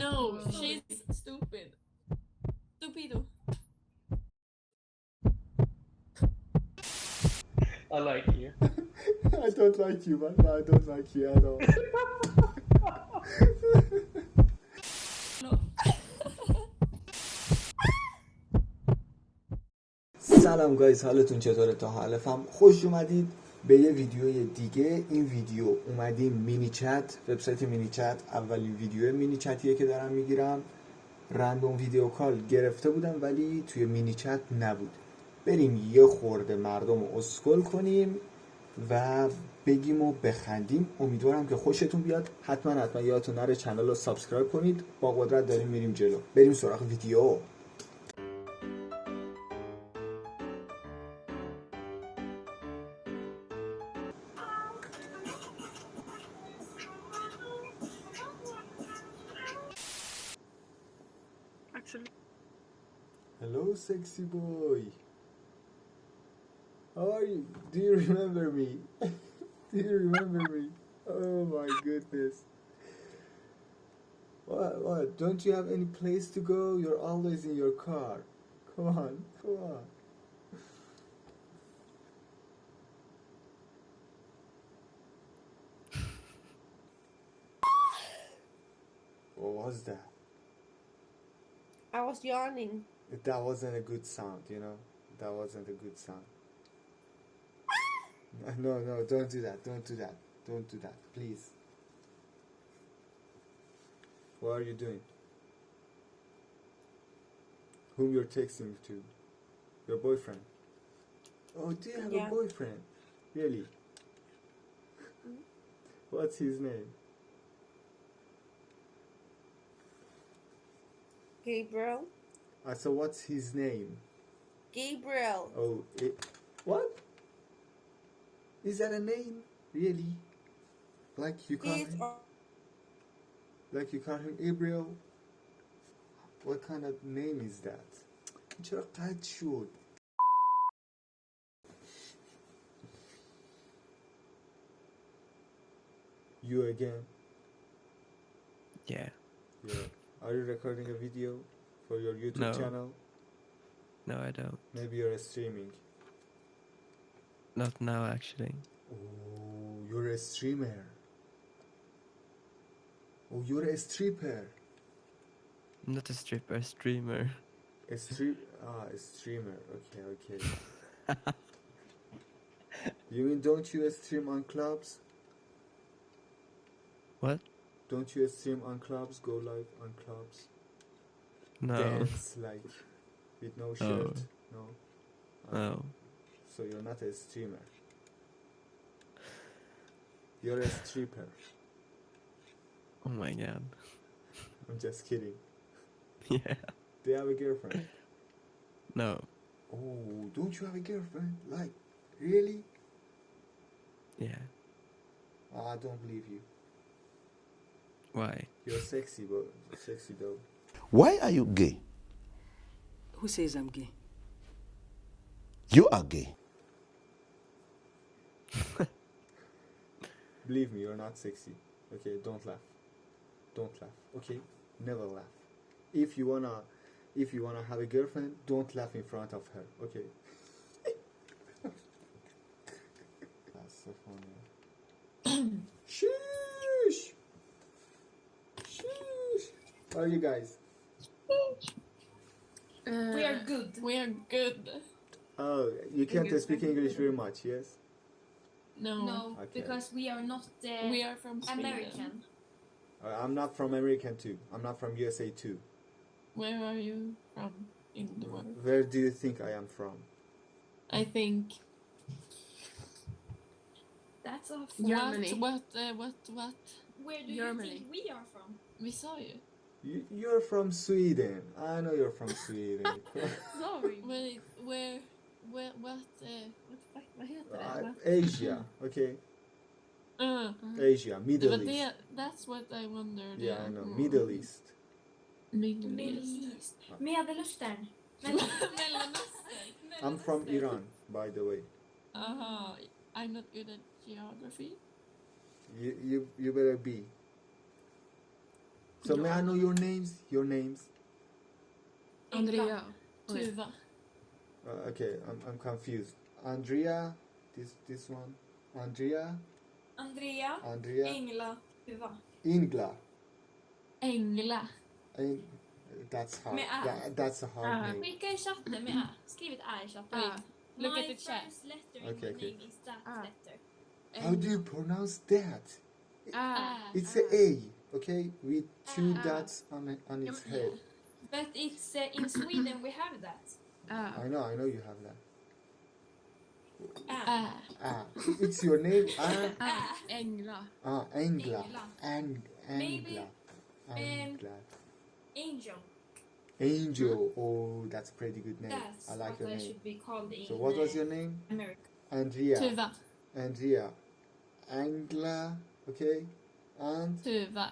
No, she's stupid. Stupido. I like you. I don't like you, man. I don't like you at all. سلام گایز حالتون چطوره تا حالفم خوش اومدید به یه ویدیوی دیگه. این ویدیو اومدیم مینی چت وبسایت مینی چت. اولین ویدیو مینی چتیه که دارم می‌گیرم. رندوم ویدیو کال گرفته بودم ولی توی مینی چت نبود. بریم یه خورده مردم رو اسکل کنیم و بگیم و بخندیم. امیدوارم که خوشتون بیاد. حتما حتما یادتون نره چنل رو سابسکرایب کنید. با قدرت داریم میریم جلو. بریم سراغ ویدیو. Actually. Hello, sexy boy. How are you? Do you remember me? Do you remember me? Oh my goodness. What? What? Don't you have any place to go? You're always in your car. Come on, come on. What was that? I was yawning. That wasn't a good sound, you know? That wasn't a good sound. Ah! No, no, don't do that. Don't do that. Don't do that, please. What are you doing? Whom you're texting to? Your boyfriend? Oh, do you have Yeah. a boyfriend? Really? Mm-hmm. What's his name? Gabriel. I said, what's his name? Gabriel. Oh, it, what? Is that a name? Really? Like you call He's him, on- like you call him Gabriel? What kind of name is that? چرا قد شد؟ You again? Yeah. Yeah. Are you recording a video for your YouTube No. channel? No, I don't. Maybe you're streaming. Not now, actually. Oh, you're a streamer. Oh, you're a stripper. Not a stripper, a streamer. A stream. Ah, a streamer. Okay, okay. you mean don't you stream on clubs? What? Don't you stream on clubs? Go live on clubs? No. Dance like with no shirt? No. Ah, No. So you're not a streamer. You're a stripper. Oh my god. I'm just kidding. Yeah. Do you have a girlfriend? No. Oh, don't you have a girlfriend? Like, really? Yeah. Oh, I don't believe you. Why? You're sexy, but sexy though. Why are you gay? Who says I'm gay? You are gay. Believe me, you're not sexy. Okay, don't laugh. Don't laugh. Okay, never laugh. If you wanna, if you wanna have a girlfriend, don't laugh in front of her. Okay. That's so funny. Sheesh. How are you guys? we are good. We are good. Oh, you can't Good, speak. English very much, yes? No. No, Okay. because we are not uh, We are from Sweden. American. Uh, I'm not from American too. I'm not from USA too. Where are you from in the world? Where do you think I am from? I think. That's off. Germany. What? What? Uh, what? What? Where do Germany. you think we are from? Vi sa ju. You, you're from Sweden. I know you're from Sweden. Sorry. Wait, where? Where? What? Uh, what? fuck, Vad heter det? Uh, Vad? Asia, okay? Uh, Asia, Middle var East. det, that's what I wondered. Yeah, I know. Mm. Middle East. Middle Middle East. East. Medelöstern. Mellanöstern. I'm from Iran, by the way. Aha, I'm not good at geography. You, you, you better be. So may I know your names? Your names? Andrea. Tuva. Uh, okay, I'm, I'm confused. Andrea, this this one. Andrea, Andrea. Andrea, Engla. Tuva. Ingla. Engla. Ing- that's hard. Med ä. That, that's a hard Ah. name. Skicka i chatten med ä. Skriv ett ä i chatten. Ah. Look My at the chat. first letter in Okay, my okay. name is that Ah. letter. How do you pronounce that? Ah. It's a A, okay, with two Ah. dots on it, on its head. But it's uh, in Sweden we have that. Ah. I know, I know you have that. Ah. Ah, it's your name. Ah, Ah. Engla. ah, Angla, Engla. Ang, Maybe, Angla, um, Angla. Angel. Angel. Oh, that's a pretty good name. That's I like your I name. should be called So what was uh, your name? America. Andrea. Tuva. Andrea. Angla. Okay. And Tuva.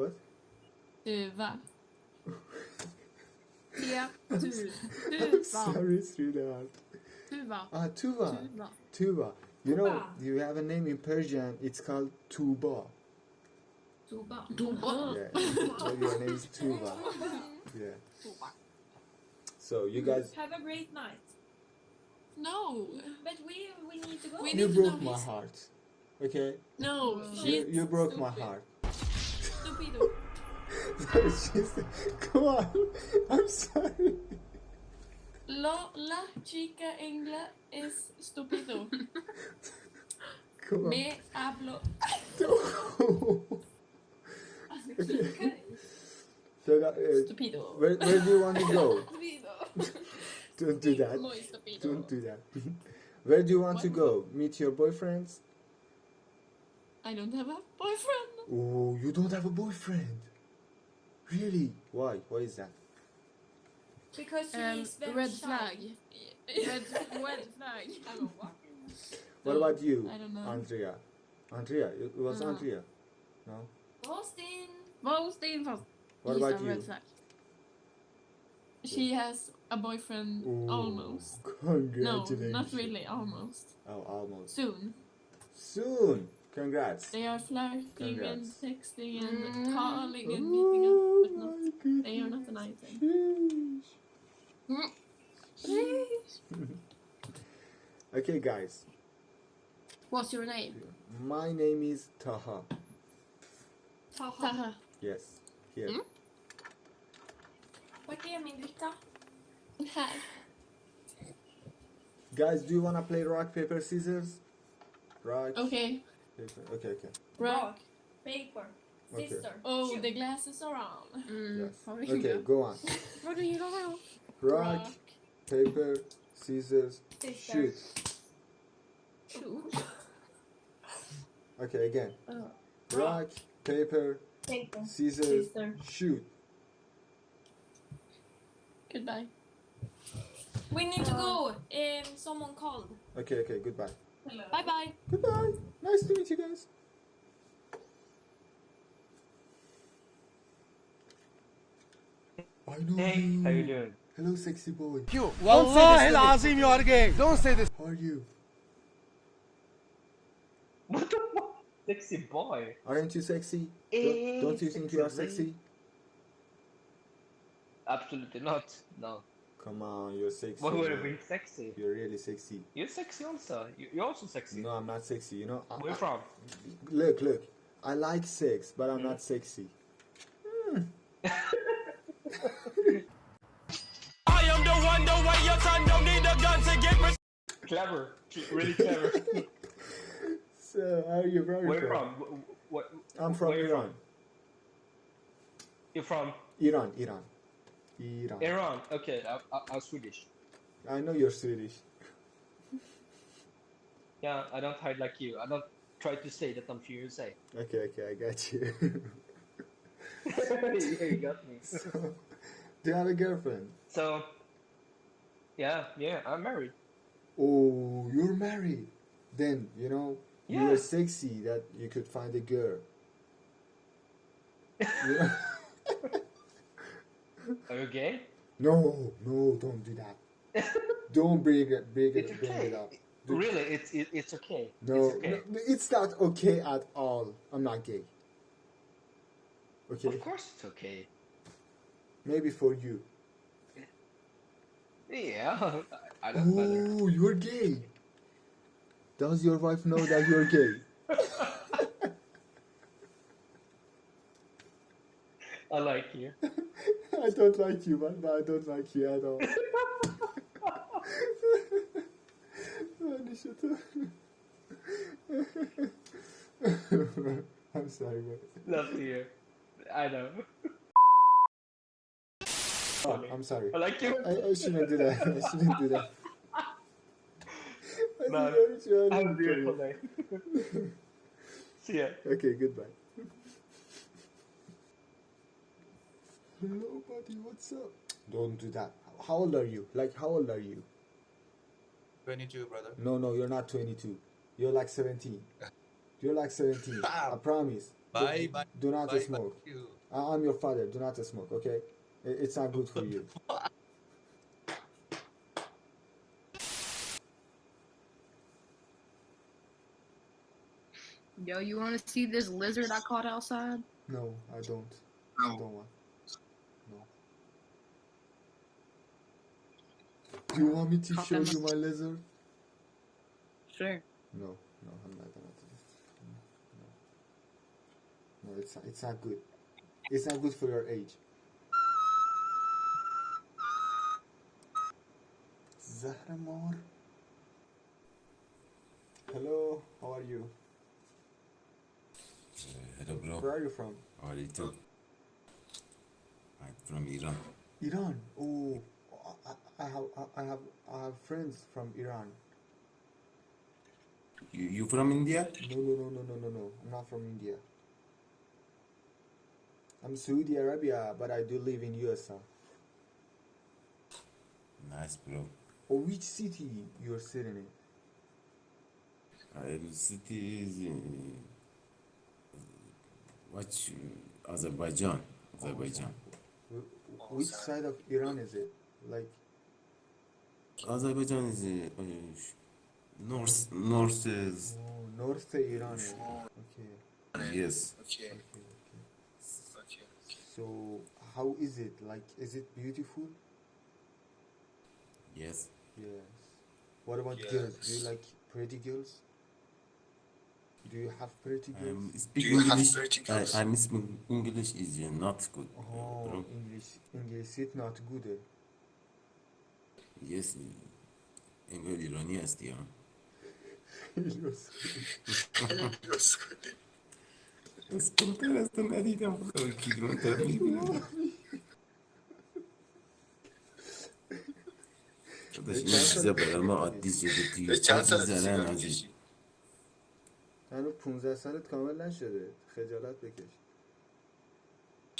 What? Tuva. Ja. Tu. I'm Tuva. sorry, sweetheart. Tuva. Ah, Tuva. Tuva. Tuba. You know, you have a name in Persian. It's called Tuba. Tuba. Tuva. Yeah. so your name is Tuba. Yeah. So you guys, Have a great night. No. But we we need to go. We you need to broke know my his- heart. Okay. No. You, you broke my heart. Come on. I'm sorry. La, la chica engla es on. Me hablo. so, uh, Stupido. where, where do you want to go? Don't do that. Don't do that. Where do you want to go? Meet your boyfriends? I don't have a boyfriend. Oh, you don't have a boyfriend? Really? Why? Why is that? Because he Um, is very red shy. flag. Red, red flag. I don't what. What about you, I don't know. Andrea? Andrea, it was Uh, Andrea. No. Austin. Vad Sten? What he's about a you? red flag. She has a boyfriend Ooh, almost. No, not really, almost. Oh, almost. Soon. Soon. Congrats. They are flirting and Congrats. texting and calling and meeting up, but not, they are not an item. Okay, guys. What's your name? My name is Taha. Taha. Taha. Yes. Here. Mm. Vart är min dricka? Här. Guys, do you want to play rock, paper, scissors? Rock, Okay. Paper. Okay, okay. Rock. Paper. Okay. Sister. Oh, Shoot. the glasses are on. Yes. Okay, go on. Vad du gillar då? Rock, paper, scissors, Sister. shoot. Shoot. Okay, again. Oh. Rock, paper, Paper. scissors, Sister. shoot. Goodbye. We need to go. Um, someone called. Okay, okay, goodbye. Bye bye. Goodbye. Nice to meet you guys. I know Hey, you. how you doing? Hello, sexy boy. You. Wallahi Azim, you are gay. Don't say this. How are you? What the fuck? Sexy boy. Aren't you sexy? Eh, Don't, don't you think you are sexy. sexy? Absolutely not. No. Come on, you're sexy. What would it man. be sexy? You're really sexy. You're sexy also. You- You're also sexy. No, I'm not sexy. You know. I- Where you I- from? Look, look. I like sex, but I'm Mm. not sexy. Clever. Really clever. So, how are you from? Where you from? What? I'm from where you Iran. You're from Iran, Iran, Iran. Iran. Okay, I, I, I'm Swedish. I know you're Swedish. Yeah, I don't hide like you. I don't try to say that I'm from USA. Okay, okay, I got you. yeah, you got me. so, do you have a girlfriend? So, yeah, yeah, I'm married. Oh, you're married. Then you know you're sexy that you could find a girl. You know? Are you gay? no, no, don't do that. Don't bring it, bring it, bring it up. Do- Really, it's it, it's okay. No, it's okay. no, it's not okay at all. I'm not gay. Okay? Of course it's okay. Maybe for you. Yeah, I don't. Oh, you're gay. Does your wife know that you're gay? I like you. I don't like you, man. But I don't like you at all. Man, shut up. I'm sorry, man. Love to hear. I know. Oh, I'm sorry. I like you. I, I shouldn't do that. I shouldn't do that. No, I'm trying Have a beautiful day. See ya. Okay, goodbye. Hello, buddy. What's up? Don't do that. How old are you? Like, how old are you? 22, brother. No, no, you're not 22. You're like 17. You're like 17. Ah. I promise. Bye, do, bye. Do not Bye, bye. smoke. You. I- I'm your father. Do not smoke, okay? It's not good for you. Yo, you want to see this lizard I caught outside? No, I don't. I don't want. No. Do you want me to Caught show them. you my lizard? Sure. No, no, I'm not gonna do it. No, no it's not, it's not good. It's not good for your age. Zahramar. Hello, how are you? Eh, hello, bro. Where are you from? How are you too? I'm from Iran. Iran. Oh, I, have I have I have friends from Iran. You, you from India? No, no, no, no, no, no, no. I'm not from India. I'm Saudi Arabia, but I do live in USA. Nice, bro. Oh, which city you're sitting in? I'm city is in what? Azerbaijan. Azerbaijan. Wh- Which side of Iran is it? Like, Azerbaijan is uh, uh, north. North is oh, North Iran. is it? Okay. yes. Okay. Okay. So, how is it? Like, is it beautiful? Yes. Yes. What about girls? Do you like pretty girls? Do you have pretty girls? I'm speak English. I, I'm speaking English is uh, not good, uh, Oh, bro. English, English is not good. Yes. انگار ایرانی هستی ها؟ اسکلتر از تو ندیدم. خدا کیلومتر می‌بینم. داداش این چیزا برای ما عادی شده توی چند سال آجی می‌کشی؟ هنوز 15 سالت کامل نشده. خجالت بکش.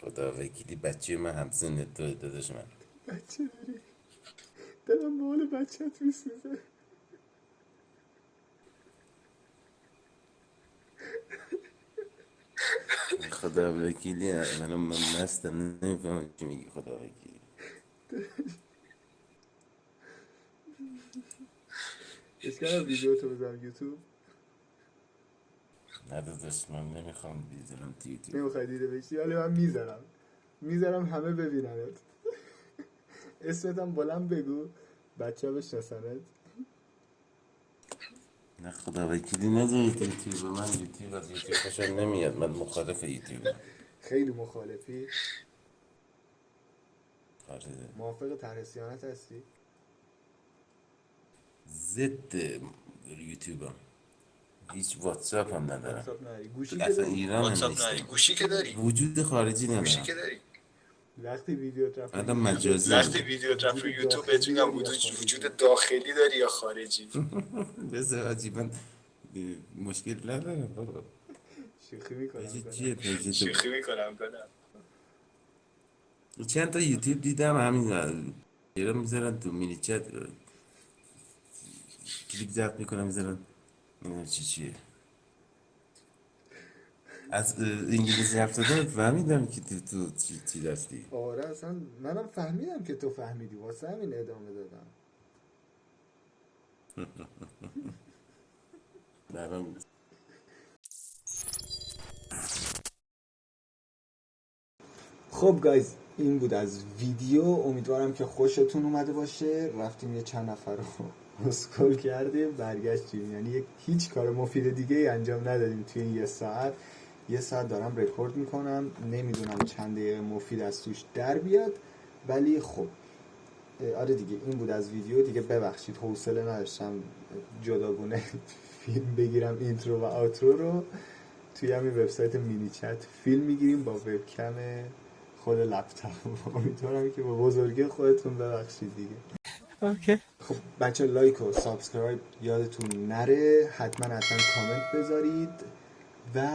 خدا وکیلی بچه من همسن تو داداش من. بچه داری. دلم به حال بچت میسوزه. خدا وکیلی من من مستم نمی‌فهمم چی میگی خدا وکیلی. اشکال ویدیو تو بذارم یوتیوب. نه داداش من نمی‌خوام بیذارم تو یوتیوب. نمی‌خوای دیده بشی؟ ولی من می‌ذارم. می‌ذارم همه ببیننت. اسمتم بلند بگو. بچه ها بشناسنت. نه خدا وکیلی نذارید یوتیوب. من یوتیوب از یوتیوب خوشم نمیاد. من مخالف یوتیوب خیلی مخالفی. آره. موافق طرح صیانت هستی؟ ضد یوتیوبم هیچ واتساپ هم ندارم. واتساپ نداری گوشی که اصلا داری. ایران هم واتساپ نداری گوشی که داری. وجود خارجی گوشی ندارم. که داری. وقتی ویدیو رفت مجازی. وقتی ویدیو رفت رو یوتیوب بهت میگم وجود وجود داخلی داری یا خارجی؟ بذار من مشکل ندارم بابا. شوخی می‌کنم شوخی می‌کنم کنم. چند تا یوتیوب دیدم همین ایران می‌ذارن تو مینی چت. کلیک ضبط می‌کنم می‌ذارن. چی چیه. از انگلیسی حرف زدن فهمیدم که تو, چی, چی دستی. آره اصلا منم فهمیدم که تو فهمیدی. واسه همین ادامه دادم. برام خب گایز این بود از ویدیو. امیدوارم که خوشتون اومده باشه. رفتیم یه چند نفر رو اسکل کردیم. برگشتیم. یعنی هیچ کار مفید دیگه ای انجام ندادیم توی این یه ساعت. یه ساعت دارم رکورد می‌کنم. نمی‌دونم چند دقیقه مفید از توش در بیاد ولی خب. آره دیگه این بود از ویدیو. دیگه ببخشید حوصله نداشتم جداگونه فیلم بگیرم اینترو و آوترو رو. توی همین وبسایت مینی چت فیلم می‌گیریم با وبکم خود لپتاپ. امیدوارم که با بزرگی خودتون ببخشید دیگه. اوکی. خب بچه لایک و سابسکرایب یادتون نره. حتما حتما کامنت بذارید و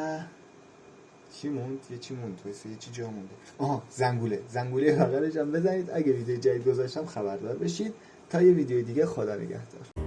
چی موند؟ یه چی موند؟ واسه یه چی جا مونده. آها زنگوله. زنگوله بغلش هم بزنید. اگه ویدیو جدید گذاشتم خبردار بشید. تا یه ویدیو دیگه خدا نگهدار.